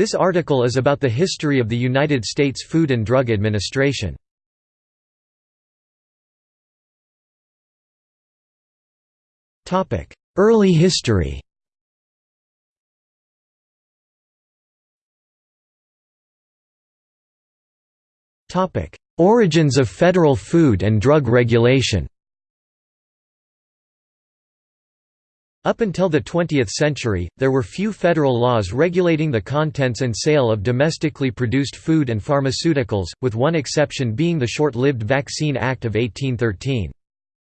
This article is about the history of the United States Food and Drug Administration. Early history Origins of federal food and drug regulation Up until the 20th century, there were few federal laws regulating the contents and sale of domestically produced food and pharmaceuticals, with one exception being the short-lived Vaccine Act of 1813.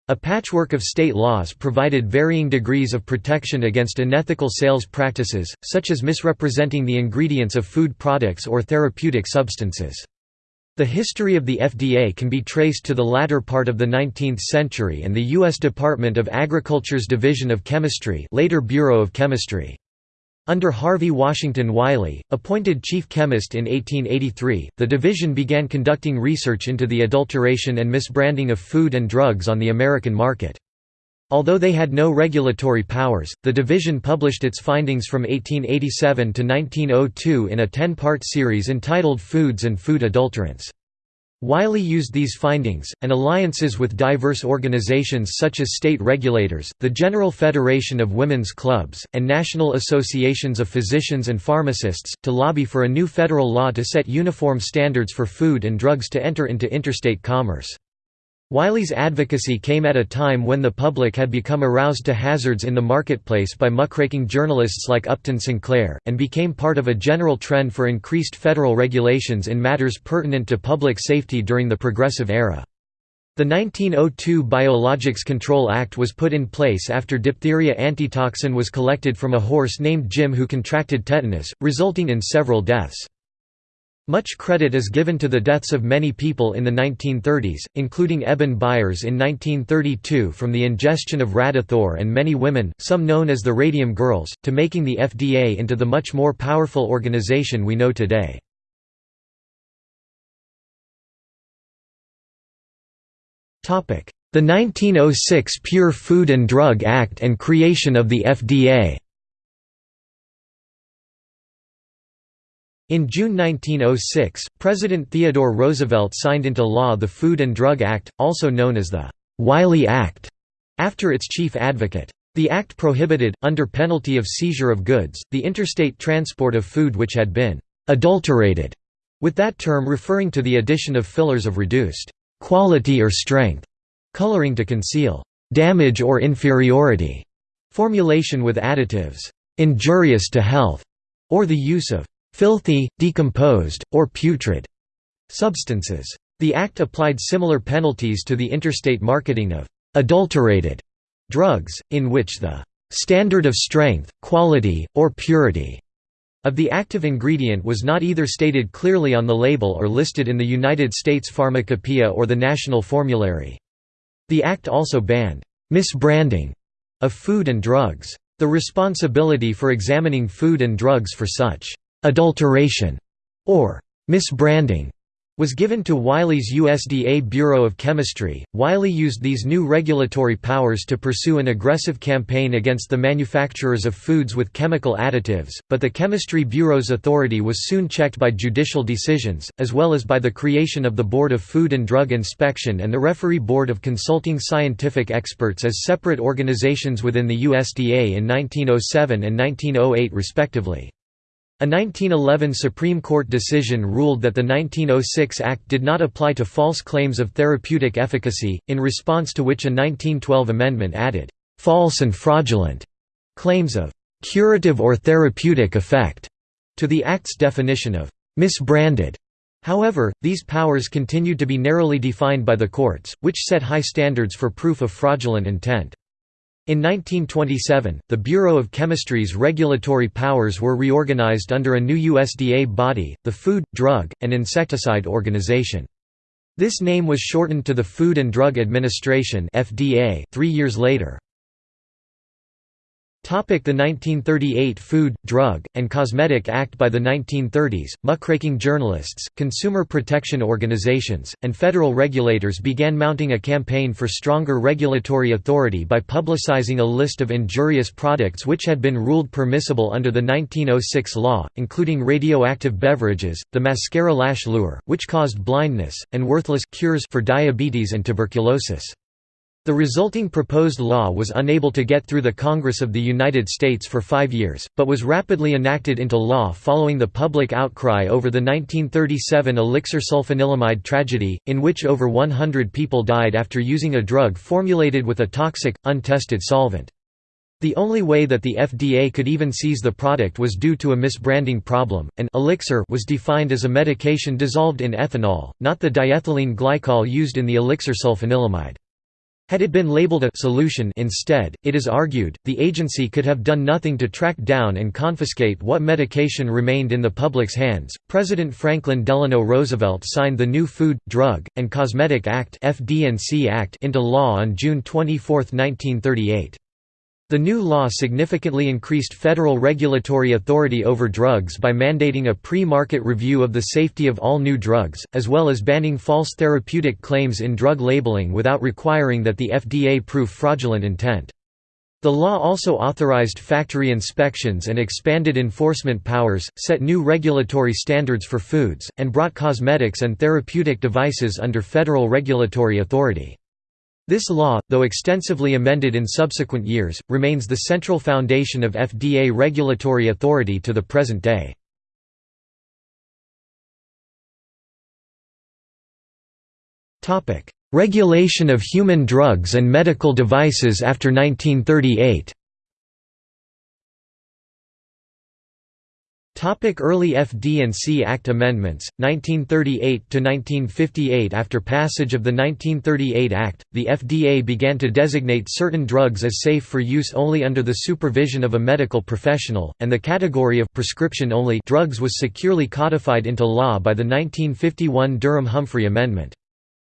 A patchwork of state laws provided varying degrees of protection against unethical sales practices, such as misrepresenting the ingredients of food products or therapeutic substances. The history of the FDA can be traced to the latter part of the 19th century and the U.S. Department of Agriculture's Division of Chemistry later Bureau of Chemistry. Under Harvey Washington Wiley, appointed chief chemist in 1883, the division began conducting research into the adulteration and misbranding of food and drugs on the American market. Although they had no regulatory powers, the division published its findings from 1887 to 1902 in a ten-part series entitled Foods and Food Adulterants. Wiley used these findings, and alliances with diverse organizations such as state regulators, the General Federation of Women's Clubs, and national associations of physicians and pharmacists, to lobby for a new federal law to set uniform standards for food and drugs to enter into interstate commerce. Wiley's advocacy came at a time when the public had become aroused to hazards in the marketplace by muckraking journalists like Upton Sinclair, and became part of a general trend for increased federal regulations in matters pertinent to public safety during the Progressive Era. The 1902 Biologics Control Act was put in place after diphtheria antitoxin was collected from a horse named Jim who contracted tetanus, resulting in several deaths. Much credit is given to the deaths of many people in the 1930s, including Eben Byers in 1932 from the ingestion of Radithor and many women, some known as the Radium Girls, to making the FDA into the much more powerful organization we know today. The 1906 Pure Food and Drug Act and creation of the FDA In June 1906, President Theodore Roosevelt signed into law the Food and Drug Act, also known as the Wiley Act, after its chief advocate. The act prohibited, under penalty of seizure of goods, the interstate transport of food which had been «adulterated», with that term referring to the addition of fillers of reduced «quality or strength» coloring to conceal «damage or inferiority», formulation with additives «injurious to health», or the use of filthy, decomposed, or putrid substances. The Act applied similar penalties to the interstate marketing of adulterated drugs, in which the standard of strength, quality, or purity of the active ingredient was not either stated clearly on the label or listed in the United States Pharmacopoeia or the National Formulary. The Act also banned misbranding of food and drugs. The responsibility for examining food and drugs for such adulteration, or misbranding, was given to Wiley's USDA Bureau of Chemistry. Wiley used these new regulatory powers to pursue an aggressive campaign against the manufacturers of foods with chemical additives, but the Chemistry Bureau's authority was soon checked by judicial decisions, as well as by the creation of the Board of Food and Drug Inspection and the Referee Board of Consulting Scientific Experts as separate organizations within the USDA in 1907 and 1908 respectively. A 1911 Supreme Court decision ruled that the 1906 Act did not apply to false claims of therapeutic efficacy, in response to which a 1912 amendment added, "...false and fraudulent," claims of "...curative or therapeutic effect," to the Act's definition of "...misbranded." However, these powers continued to be narrowly defined by the courts, which set high standards for proof of fraudulent intent. In 1927, the Bureau of Chemistry's regulatory powers were reorganized under a new USDA body, the Food, Drug, and Insecticide Organization. This name was shortened to the Food and Drug Administration (FDA) 3 years later. The 1938 Food, Drug, and Cosmetic Act By the 1930s, muckraking journalists, consumer protection organizations, and federal regulators began mounting a campaign for stronger regulatory authority by publicizing a list of injurious products which had been ruled permissible under the 1906 law, including radioactive beverages, the mascara lash lure, which caused blindness, and worthless cures for diabetes and tuberculosis. The resulting proposed law was unable to get through the Congress of the United States for five years, but was rapidly enacted into law following the public outcry over the 1937 elixir sulfanilamide tragedy, in which over 100 people died after using a drug formulated with a toxic, untested solvent. The only way that the FDA could even seize the product was due to a misbranding problem, and elixir was defined as a medication dissolved in ethanol, not the diethylene glycol used in the elixir sulfanilamide. Had it been labeled a solution instead, it is argued, the agency could have done nothing to track down and confiscate what medication remained in the public's hands. President Franklin Delano Roosevelt signed the new Food, Drug, and Cosmetic Act (FD&C Act into law on June 24, 1938. The new law significantly increased federal regulatory authority over drugs by mandating a pre-market review of the safety of all new drugs, as well as banning false therapeutic claims in drug labeling without requiring that the FDA prove fraudulent intent. The law also authorized factory inspections and expanded enforcement powers, set new regulatory standards for foods, and brought cosmetics and therapeutic devices under federal regulatory authority. This law, though extensively amended in subsequent years, remains the central foundation of FDA regulatory authority to the present day. Regulation of human drugs and medical devices after 1938 Topic Early FD&C Act amendments, 1938 to 1958. After passage of the 1938 Act, the FDA began to designate certain drugs as safe for use only under the supervision of a medical professional, and the category of prescription-only drugs was securely codified into law by the 1951 Durham-Humphrey Amendment.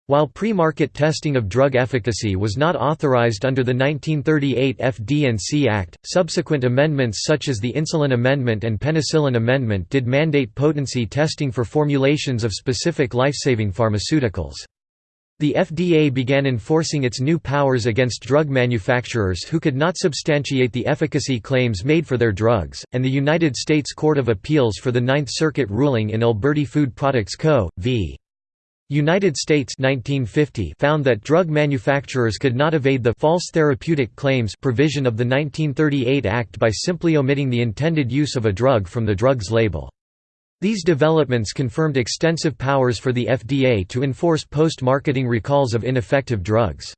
While pre-market testing of drug efficacy was not authorized under the 1938 FD&C Act, subsequent amendments such as the Insulin Amendment and Penicillin Amendment did mandate potency testing for formulations of specific life-saving pharmaceuticals. The FDA began enforcing its new powers against drug manufacturers who could not substantiate the efficacy claims made for their drugs, and the United States Court of Appeals for the Ninth Circuit ruling in Alberty Food Products Co. v. United States 1950 found that drug manufacturers could not evade the false therapeutic claims provision of the 1938 Act by simply omitting the intended use of a drug from the drug's label. These developments confirmed extensive powers for the FDA to enforce post-marketing recalls of ineffective drugs.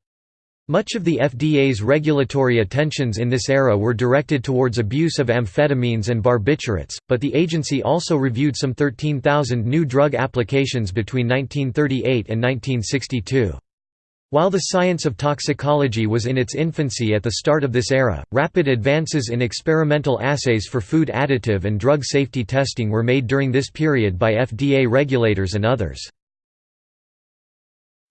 Much of the FDA's regulatory attentions in this era were directed towards abuse of amphetamines and barbiturates, but the agency also reviewed some 13,000 new drug applications between 1938 and 1962. While the science of toxicology was in its infancy at the start of this era, rapid advances in experimental assays for food additive and drug safety testing were made during this period by FDA regulators and others.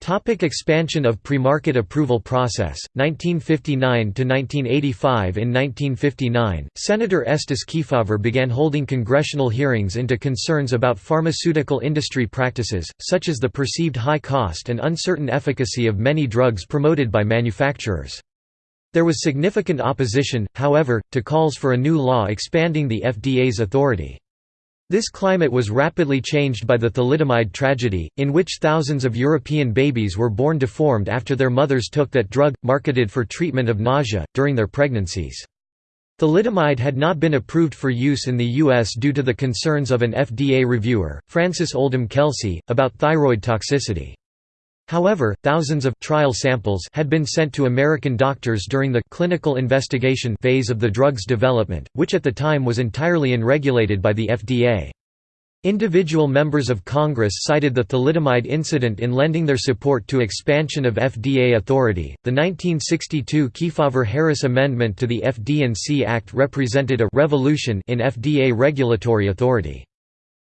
Topic expansion of premarket approval process, 1959–1985 In 1959, Senator Estes Kefauver began holding congressional hearings into concerns about pharmaceutical industry practices, such as the perceived high cost and uncertain efficacy of many drugs promoted by manufacturers. There was significant opposition, however, to calls for a new law expanding the FDA's authority. This climate was rapidly changed by the thalidomide tragedy, in which thousands of European babies were born deformed after their mothers took that drug, marketed for treatment of nausea, during their pregnancies. Thalidomide had not been approved for use in the U.S. due to the concerns of an FDA reviewer, Frances Oldham Kelsey, about thyroid toxicity. However, thousands of trial samples had been sent to American doctors during the clinical investigation phase of the drug's development, which at the time was entirely unregulated by the FDA. Individual members of Congress cited the thalidomide incident in lending their support to expansion of FDA authority. The 1962 Kefauver-Harris Amendment to the FD&C Act represented a revolution in FDA regulatory authority.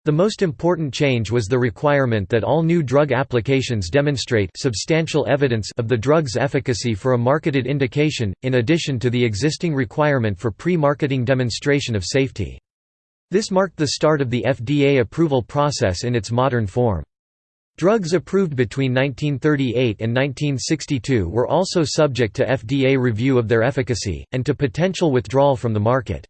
The most important change was the requirement that all new drug applications demonstrate substantial evidence of the drug's efficacy for a marketed indication, in addition to the existing requirement for pre-marketing demonstration of safety. This marked the start of the FDA approval process in its modern form. Drugs approved between 1938 and 1962 were also subject to FDA review of their efficacy, and to potential withdrawal from the market.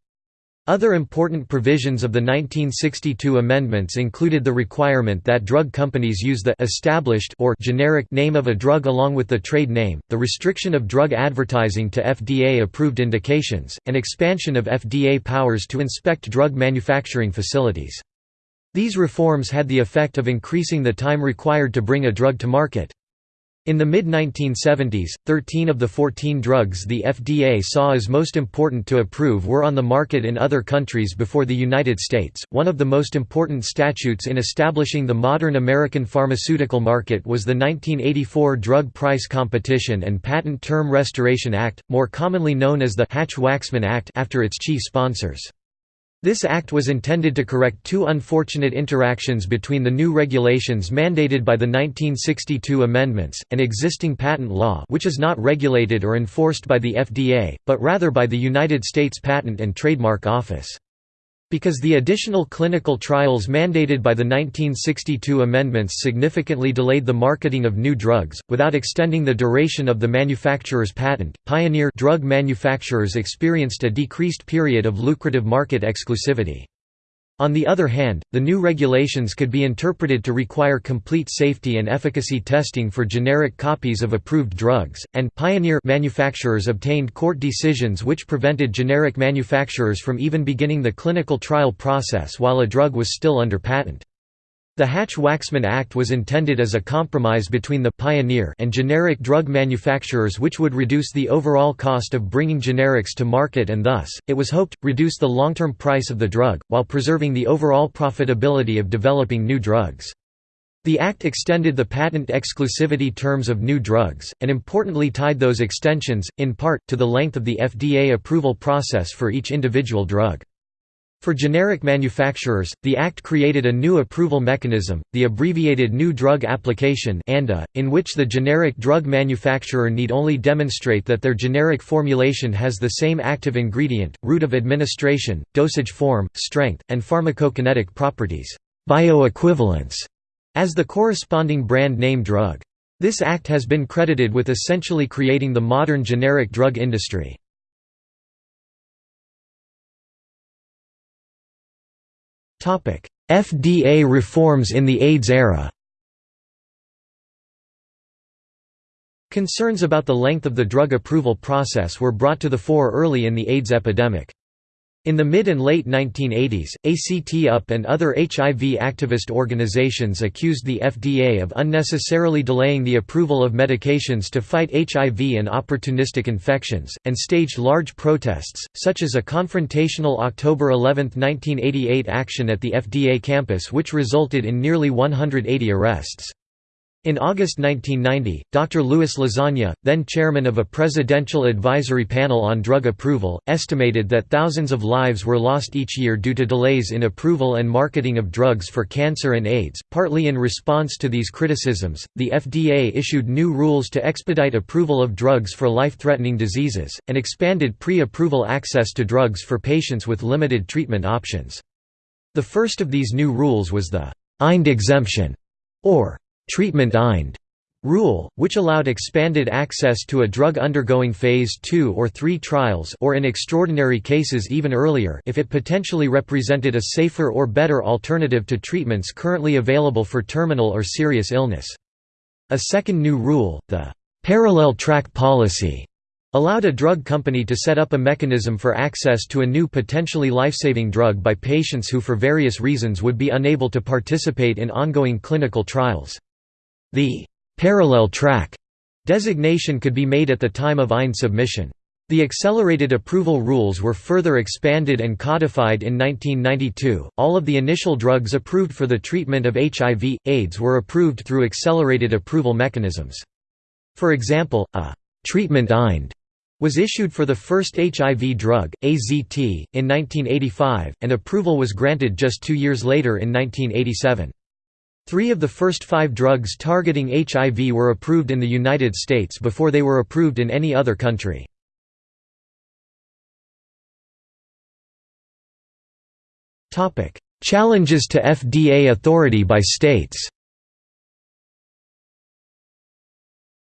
Other important provisions of the 1962 amendments included the requirement that drug companies use the established or generic name of a drug along with the trade name, the restriction of drug advertising to FDA-approved indications, and expansion of FDA powers to inspect drug manufacturing facilities. These reforms had the effect of increasing the time required to bring a drug to market. In the mid-1970s, 13 of the 14 drugs the FDA saw as most important to approve were on the market in other countries before the United States. One of the most important statutes in establishing the modern American pharmaceutical market was the 1984 Drug Price Competition and Patent Term Restoration Act, more commonly known as the Hatch-Waxman Act after its chief sponsors. This act was intended to correct two unfortunate interactions between the new regulations mandated by the 1962 amendments, and existing patent law which is not regulated or enforced by the FDA, but rather by the United States Patent and Trademark Office. Because the additional clinical trials mandated by the 1962 amendments significantly delayed the marketing of new drugs, without extending the duration of the manufacturer's patent, pioneer drug manufacturers experienced a decreased period of lucrative market exclusivity. On the other hand, the new regulations could be interpreted to require complete safety and efficacy testing for generic copies of approved drugs, and pioneer manufacturers obtained court decisions which prevented generic manufacturers from even beginning the clinical trial process while a drug was still under patent. The Hatch-Waxman Act was intended as a compromise between the pioneer and generic drug manufacturers which would reduce the overall cost of bringing generics to market and thus, it was hoped, reduce the long-term price of the drug, while preserving the overall profitability of developing new drugs. The Act extended the patent exclusivity terms of new drugs, and importantly tied those extensions, in part, to the length of the FDA approval process for each individual drug. For generic manufacturers, the Act created a new approval mechanism, the abbreviated New Drug Application in which the generic drug manufacturer need only demonstrate that their generic formulation has the same active ingredient, route of administration, dosage form, strength, and pharmacokinetic properties bioequivalence, as the corresponding brand name drug. This act has been credited with essentially creating the modern generic drug industry. FDA reforms in the AIDS era Concerns about the length of the drug approval process were brought to the fore early in the AIDS epidemic. In the mid and late 1980s, ACT UP and other HIV activist organizations accused the FDA of unnecessarily delaying the approval of medications to fight HIV and opportunistic infections, and staged large protests, such as a confrontational October 11, 1988 action at the FDA campus which resulted in nearly 180 arrests. In August 1990, Dr. Louis Lasagna, then chairman of a presidential advisory panel on drug approval, estimated that thousands of lives were lost each year due to delays in approval and marketing of drugs for cancer and AIDS. Partly in response to these criticisms, the FDA issued new rules to expedite approval of drugs for life threatening diseases, and expanded pre approval access to drugs for patients with limited treatment options. The first of these new rules was the IND exemption, or treatment IND rule, which allowed expanded access to a drug undergoing phase 2 or 3 trials or in extraordinary cases even earlier if it potentially represented a safer or better alternative to treatments currently available for terminal or serious illness. A second new rule, the parallel track policy, allowed a drug company to set up a mechanism for access to a new potentially life-saving drug by patients who for various reasons would be unable to participate in ongoing clinical trials. The «parallel track» designation could be made at the time of IND submission. The accelerated approval rules were further expanded and codified in 1992. All of the initial drugs approved for the treatment of HIV, AIDS were approved through accelerated approval mechanisms. For example, a treatment IND was issued for the first HIV drug, AZT, in 1985, and approval was granted just two years later in 1987. Three of the first five drugs targeting HIV were approved in the United States before they were approved in any other country. Challenges to FDA authority by states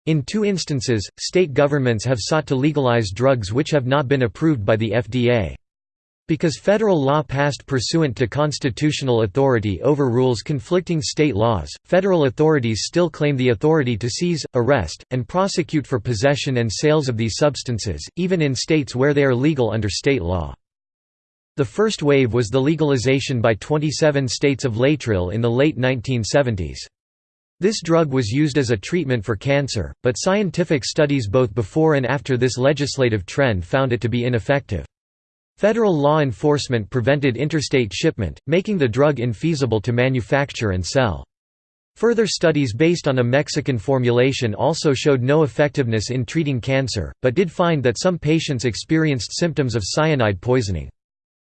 In two instances, state governments have sought to legalize drugs which have not been approved by the FDA. Because federal law passed pursuant to constitutional authority overrules conflicting state laws, federal authorities still claim the authority to seize, arrest, and prosecute for possession and sales of these substances, even in states where they are legal under state law. The first wave was the legalization by 27 states of Laetrile in the late 1970s. This drug was used as a treatment for cancer, but scientific studies both before and after this legislative trend found it to be ineffective. Federal law enforcement prevented interstate shipment, making the drug infeasible to manufacture and sell. Further studies based on a Mexican formulation also showed no effectiveness in treating cancer, but did find that some patients experienced symptoms of cyanide poisoning.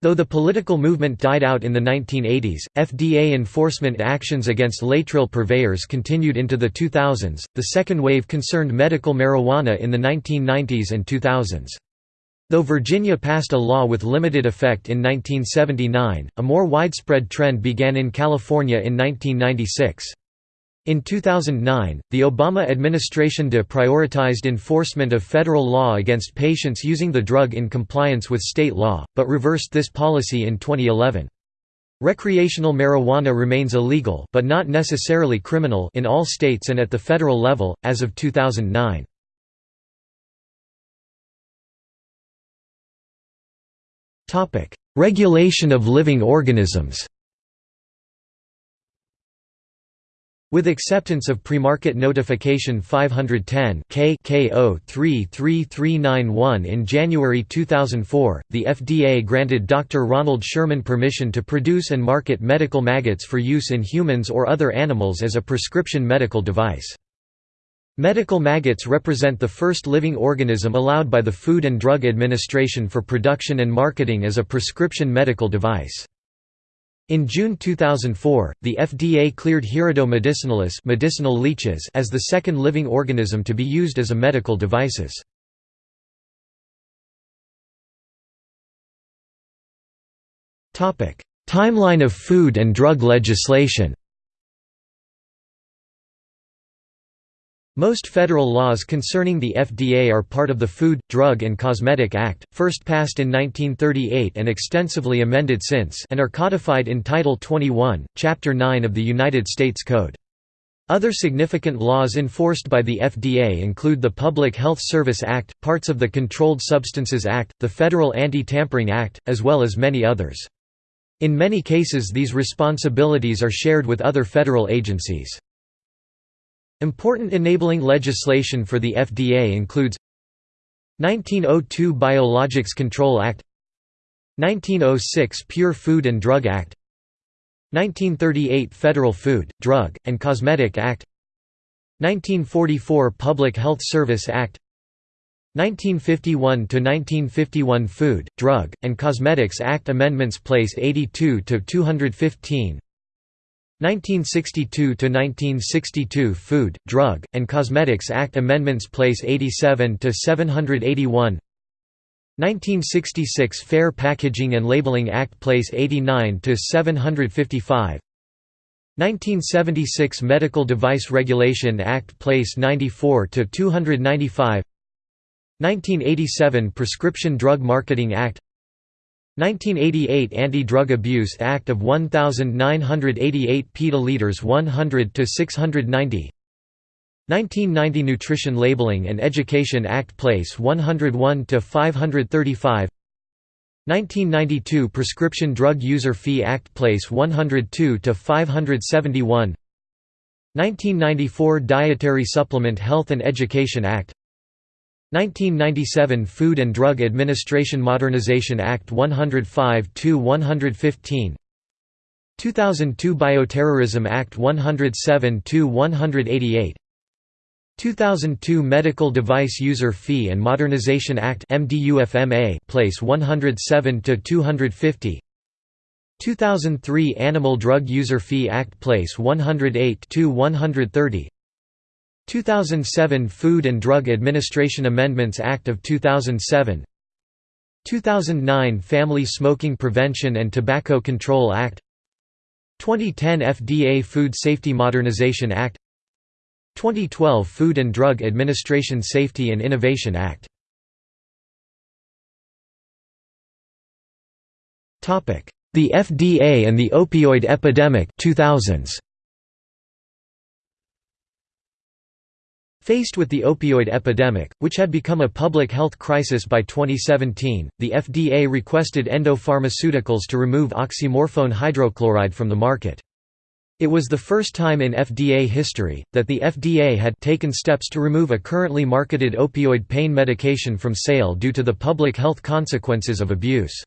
Though the political movement died out in the 1980s, FDA enforcement actions against Laetrile purveyors continued into the 2000s. The second wave concerned medical marijuana in the 1990s and 2000s. Though Virginia passed a law with limited effect in 1979, a more widespread trend began in California in 1996. In 2009, the Obama administration deprioritized enforcement of federal law against patients using the drug in compliance with state law, but reversed this policy in 2011. Recreational marijuana remains illegal but not necessarily criminal in all states and at the federal level, as of 2009. Regulation of living organisms With acceptance of Premarket Notification 510 K K033391 in January 2004, the FDA granted Dr. Ronald Sherman permission to produce and market medical maggots for use in humans or other animals as a prescription medical device. Medical maggots represent the first living organism allowed by the Food and Drug Administration for production and marketing as a prescription medical device. In June 2004, the FDA cleared Hirudo medicinalis medicinal leeches as the second living organism to be used as a medical devices. Timeline of food and drug legislation Most federal laws concerning the FDA are part of the Food, Drug and Cosmetic Act, first passed in 1938 and extensively amended since and are codified in Title 21, Chapter 9 of the United States Code. Other significant laws enforced by the FDA include the Public Health Service Act, parts of the Controlled Substances Act, the Federal Anti-Tampering Act, as well as many others. In many cases these responsibilities are shared with other federal agencies. Important enabling legislation for the FDA includes 1902 Biologics Control Act 1906 Pure Food and Drug Act 1938 Federal Food, Drug, and Cosmetic Act 1944 Public Health Service Act 1951–1951 Food, Drug, and Cosmetics Act Amendments Place 82–215 1962–1962 Food, Drug, and Cosmetics Act Amendments Place 87 to 781. 1966 Fair Packaging and Labeling Act Place 89 to 755. 1976 Medical Device Regulation Act Place 94 to 295 1987 Prescription Drug Marketing Act 1988 Anti-Drug Abuse Act of 1988 petaliters 100 to 690 1990 Nutrition Labeling and Education Act Place 101 to 535 1992 Prescription Drug User Fee Act Place 102 to 571 1994 Dietary Supplement Health and Education Act 1997 Food and Drug Administration Modernization Act 105-115 2002 Bioterrorism Act 107-188 2002 Medical Device User Fee and Modernization Act MDUFMA place 107 to 250 2003 Animal Drug User Fee Act place 108 to 130 2007 Food and Drug Administration Amendments Act of 2007 2009 Family Smoking Prevention and Tobacco Control Act. 2010 FDA Food Safety Modernization Act. 2012 Food and Drug Administration Safety and Innovation Act. The FDA and the opioid epidemic 2000s Faced with the opioid epidemic, which had become a public health crisis by 2017, the FDA requested Endo Pharmaceuticals to remove oxymorphone hydrochloride from the market. It was the first time in FDA history, that the FDA had taken steps to remove a currently marketed opioid pain medication from sale due to the public health consequences of abuse.